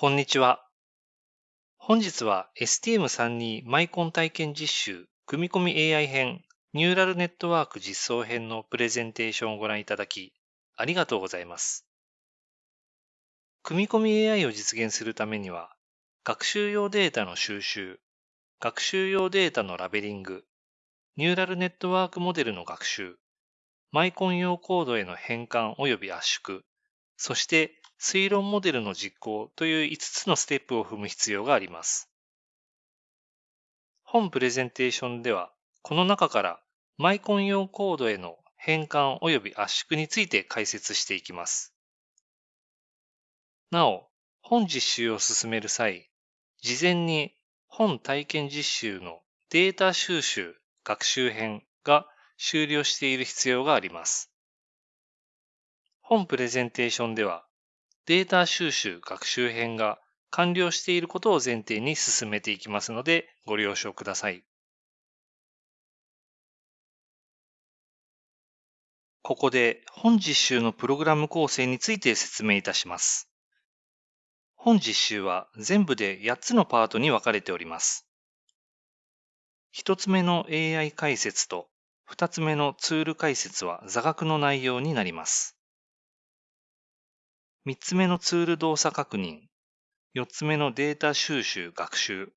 こんにちは。本日は STM32 マイコン体験実習組み込み AI 編ニューラルネットワーク実装編のプレゼンテーションをご覧いただきありがとうございます。組み込み AI を実現するためには学習用データの収集、学習用データのラベリング、ニューラルネットワークモデルの学習、マイコン用コードへの変換及び圧縮、そして推論モデルの実行という5つのステップを踏む必要があります。本プレゼンテーションでは、この中からマイコン用コードへの変換及び圧縮について解説していきます。なお、本実習を進める際、事前に本体験実習のデータ収集、学習編が終了している必要があります。本プレゼンテーションでは、データ収集学習編が完了していることを前提に進めていきますのでご了承ください。ここで本実習のプログラム構成について説明いたします。本実習は全部で8つのパートに分かれております。1つ目の AI 解説と2つ目のツール解説は座学の内容になります。3つ目のツール動作確認、4つ目のデータ収集学習、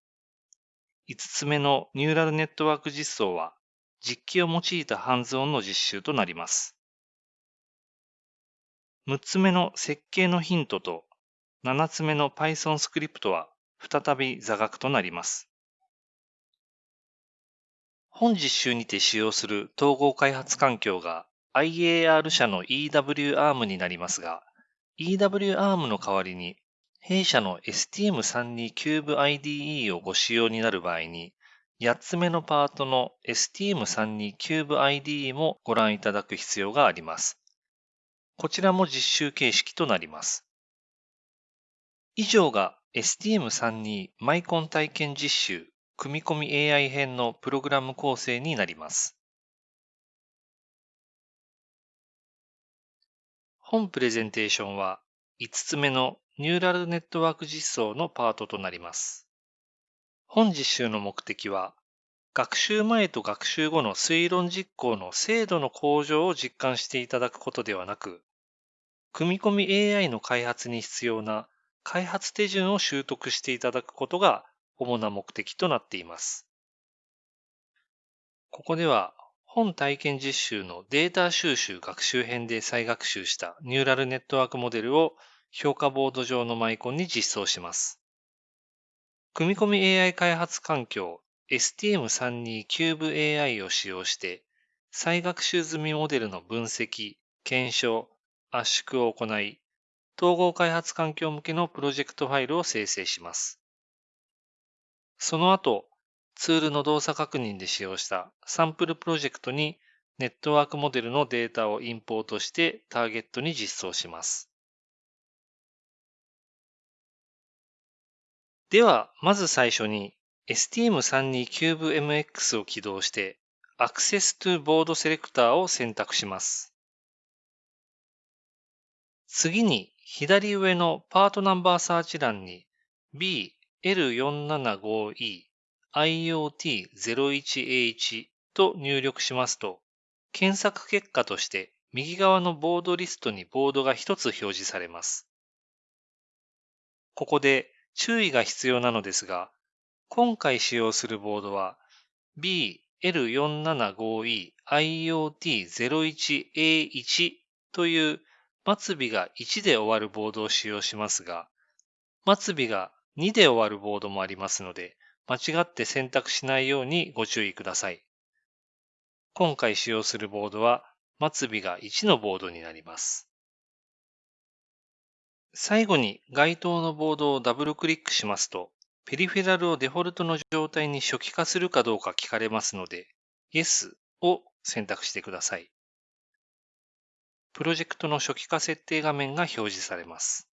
5つ目のニューラルネットワーク実装は実機を用いたハンズオンの実習となります。6つ目の設計のヒントと7つ目の Python スクリプトは再び座学となります。本実習にて使用する統合開発環境が IAR 社の EWARM になりますが、EWARM の代わりに、弊社の STM32 Cube IDE をご使用になる場合に、8つ目のパートの STM32 Cube IDE もご覧いただく必要があります。こちらも実習形式となります。以上が STM32 マイコン体験実習組み込み AI 編のプログラム構成になります。本プレゼンテーションは5つ目のニューラルネットワーク実装のパートとなります。本実習の目的は、学習前と学習後の推論実行の精度の向上を実感していただくことではなく、組み込み AI の開発に必要な開発手順を習得していただくことが主な目的となっています。ここでは本体験実習のデータ収集学習編で再学習したニューラルネットワークモデルを評価ボード上のマイコンに実装します。組み込み AI 開発環境 STM32 Cube AI を使用して再学習済みモデルの分析、検証、圧縮を行い、統合開発環境向けのプロジェクトファイルを生成します。その後、ツールの動作確認で使用したサンプルプロジェクトにネットワークモデルのデータをインポートしてターゲットに実装します。では、まず最初に STM32CubeMX を起動して Access to Board Selector を選択します。次に左上のパートナンバーサーチ欄に BL475E IoT01H と入力しますと、検索結果として右側のボードリストにボードが1つ表示されます。ここで注意が必要なのですが、今回使用するボードは BL475E IoT01A1 という末尾が1で終わるボードを使用しますが、末尾が2で終わるボードもありますので、間違って選択しないようにご注意ください。今回使用するボードは末尾が1のボードになります。最後に該当のボードをダブルクリックしますと、ペリフェラルをデフォルトの状態に初期化するかどうか聞かれますので、Yes を選択してください。プロジェクトの初期化設定画面が表示されます。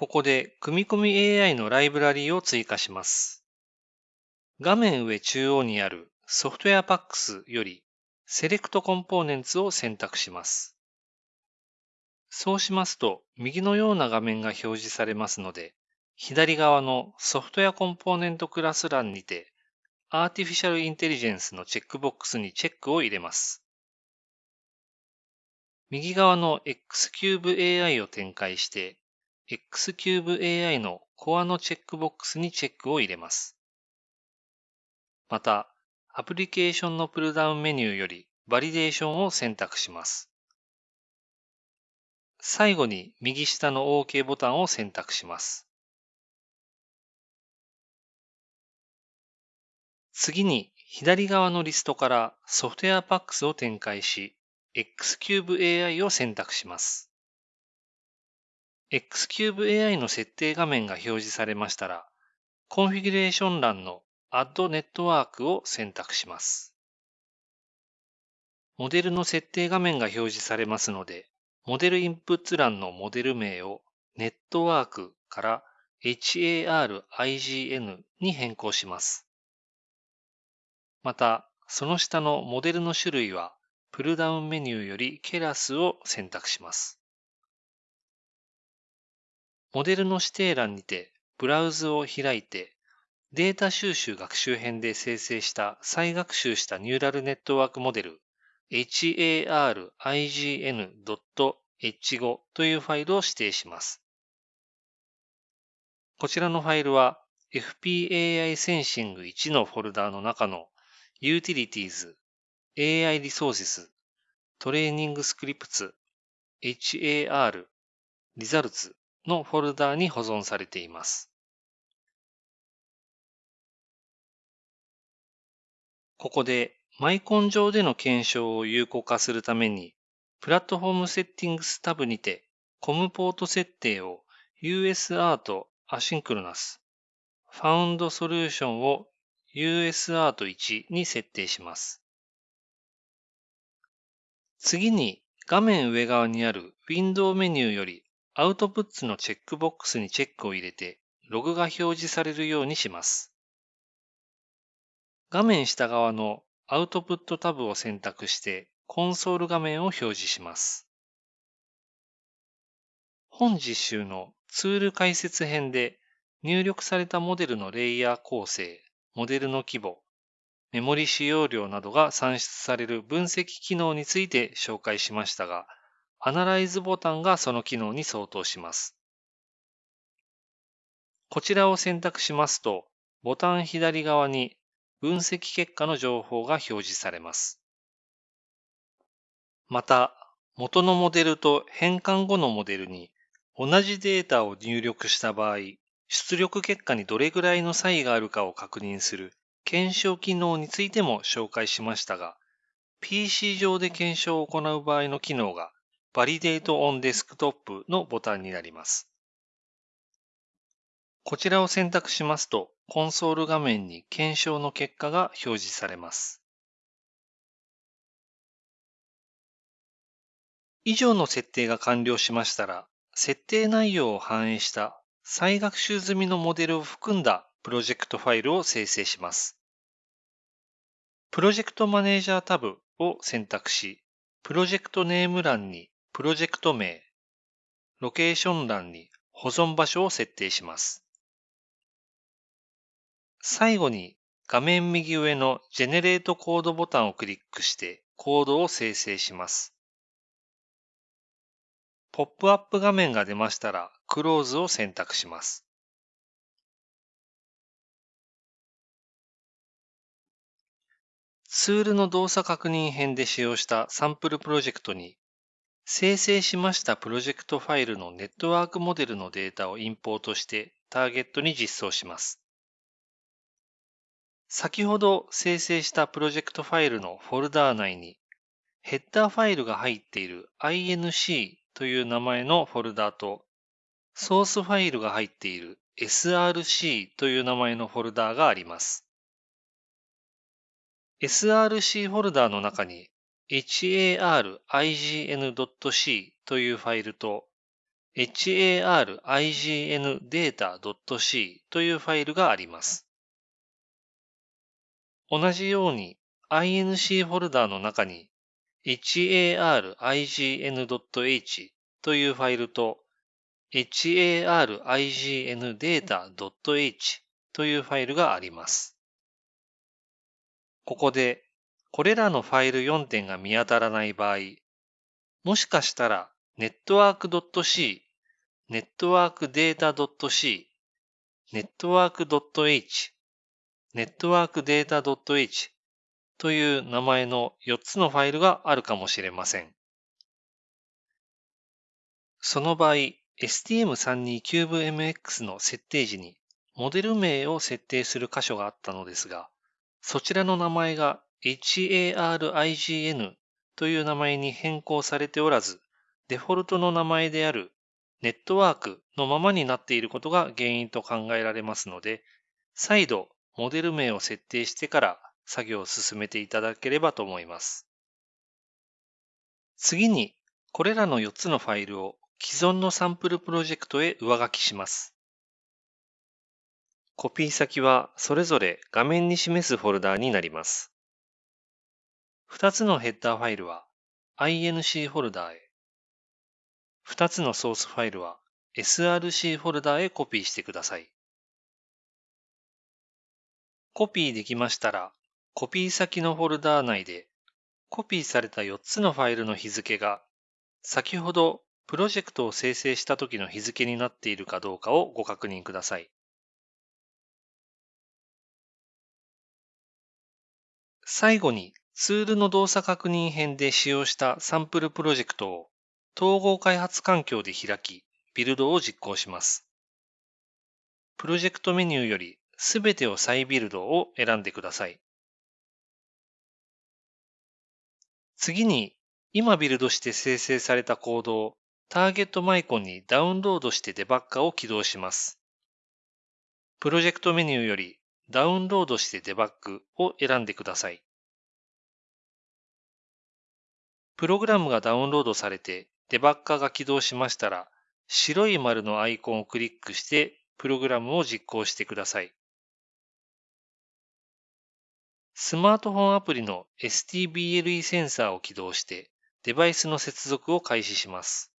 ここで組み込み AI のライブラリーを追加します。画面上中央にあるソフトウェアパックスよりセレクトコンポーネンツを選択します。そうしますと、右のような画面が表示されますので、左側のソフトウェアコンポーネントクラス欄にて、Artificial Intelligence のチェックボックスにチェックを入れます。右側の XCubeAI を展開して、XCubeAI のコアのチェックボックスにチェックを入れます。また、アプリケーションのプルダウンメニューよりバリデーションを選択します。最後に右下の OK ボタンを選択します。次に左側のリストから Software Packs を展開し、 X-CUBE-AI を選択します。 X-CUBE-AI の設定画面が表示されましたら、コンフィギュレーション欄の Add Network を選択します。モデルの設定画面が表示されますので、モデルインプット欄のモデル名をネットワークから HARIGN に変更します。また、その下のモデルの種類は、プルダウンメニューよりケラスを選択します。モデルの指定欄にて、ブラウズを開いて、データ収集学習編で生成した再学習したニューラルネットワークモデル harign.h5 というファイルを指定します。こちらのファイルは FPAI Sensing 1のフォルダーの中の Utilities、AI Resources、Training Scripts、HAR、Results のフォルダーに保存されています。ここでマイコン上での検証を有効化するために、プラットフォームセッティングスタブにて、コムポート設定を USArt アシンクロナス、ファウンドソリューションを USArt1 に設定します。次に画面上側にあるウィンドウメニューよりアウトプッツのチェックボックスにチェックを入れてログが表示されるようにします。画面下側のアウトプットタブを選択してコンソール画面を表示します。本実習のツール解説編で入力されたモデルのレイヤー構成、モデルの規模、メモリ使用量などが算出される分析機能について紹介しましたが、アナライズボタンがその機能に相当します。こちらを選択しますと、ボタン左側に分析結果の情報が表示されます。また、元のモデルと変換後のモデルに同じデータを入力した場合、出力結果にどれぐらいの差異があるかを確認する検証機能についても紹介しましたが、PC 上で検証を行う場合の機能が Validate on Desktop のボタンになります。こちらを選択しますと、コンソール画面に検証の結果が表示されます。以上の設定が完了しましたら、設定内容を反映した再学習済みのモデルを含んだプロジェクトファイルを生成します。プロジェクトマネージャータブを選択し、プロジェクトネーム欄にプロジェクト名、ロケーション欄に保存場所を設定します。最後に画面右上のジェネレートコードボタンをクリックしてコードを生成します。ポップアップ画面が出ましたら、クローズを選択します。ツールの動作確認編で使用したサンプルプロジェクトに、生成しましたプロジェクトファイルのネットワークモデルのデータをインポートしてターゲットに実装します。先ほど生成したプロジェクトファイルのフォルダー内に、ヘッダーファイルが入っている inc という名前のフォルダーと、ソースファイルが入っている src という名前のフォルダーがあります。src フォルダーの中に harign.c というファイルと harigndata.c というファイルがあります。同じように inc フォルダーの中に harign.h というファイルと harIGNData.h というファイルがあります。ここで、これらのファイル4点が見当たらない場合、もしかしたら network.c、networkdata.c、network.h、networkdata.h という名前の4つのファイルがあるかもしれません。その場合、STM32CubeMX の設定時にモデル名を設定する箇所があったのですが、そちらの名前が HARIGN という名前に変更されておらず、デフォルトの名前であるネットワークのままになっていることが原因と考えられますので、再度モデル名を設定してから作業を進めていただければと思います。次に、これらの4つのファイルを既存のサンプルプロジェクトへ上書きします。コピー先はそれぞれ画面に示すフォルダーになります。2つのヘッダーファイルは INC フォルダーへ、2つのソースファイルは SRC フォルダーへコピーしてください。コピーできましたら、コピー先のフォルダー内でコピーされた4つのファイルの日付が先ほどプロジェクトを生成した時の日付になっているかどうかをご確認ください。最後にツールの動作確認編で使用したサンプルプロジェクトを統合開発環境で開き、ビルドを実行します。プロジェクトメニューよりすべてを再ビルドを選んでください。次に、今ビルドして生成されたコードをターゲットマイコンにダウンロードしてデバッカを起動します。プロジェクトメニューよりダウンロードしてデバッグを選んでください。プログラムがダウンロードされてデバッカーが起動しましたら、白い丸のアイコンをクリックしてプログラムを実行してください。スマートフォンアプリの STBLE センサーを起動してデバイスの接続を開始します。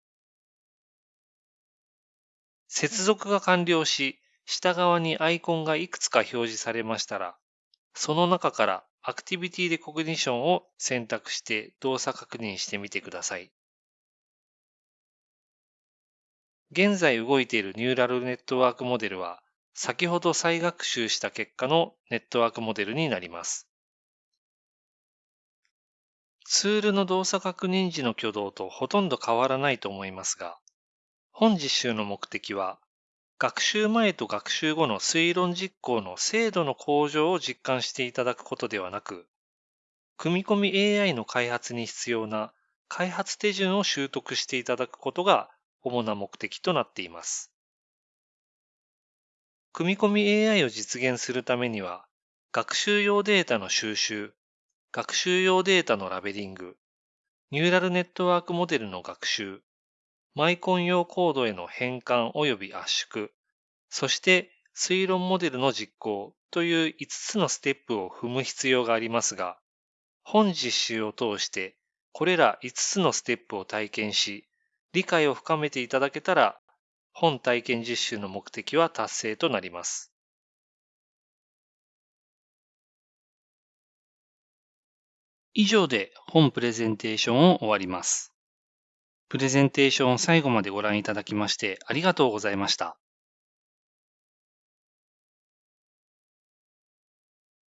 接続が完了し、下側にアイコンがいくつか表示されましたら、その中からアクティビティレコグニションを選択して動作確認してみてください。現在動いているニューラルネットワークモデルは、先ほど再学習した結果のネットワークモデルになります。ツールの動作確認時の挙動とほとんど変わらないと思いますが、本実習の目的は、学習前と学習後の推論実行の精度の向上を実感していただくことではなく、組み込み AI の開発に必要な開発手順を習得していただくことが主な目的となっています。組み込み AI を実現するためには、学習用データの収集、学習用データのラベリング、ニューラルネットワークモデルの学習、マイコン用コードへの変換及び圧縮、そして推論モデルの実行という5つのステップを踏む必要がありますが、本実習を通してこれら5つのステップを体験し、理解を深めていただけたら、本体験実習の目的は達成となります。以上で本プレゼンテーションを終わります。プレゼンテーションを最後までご覧いただきましてありがとうございました。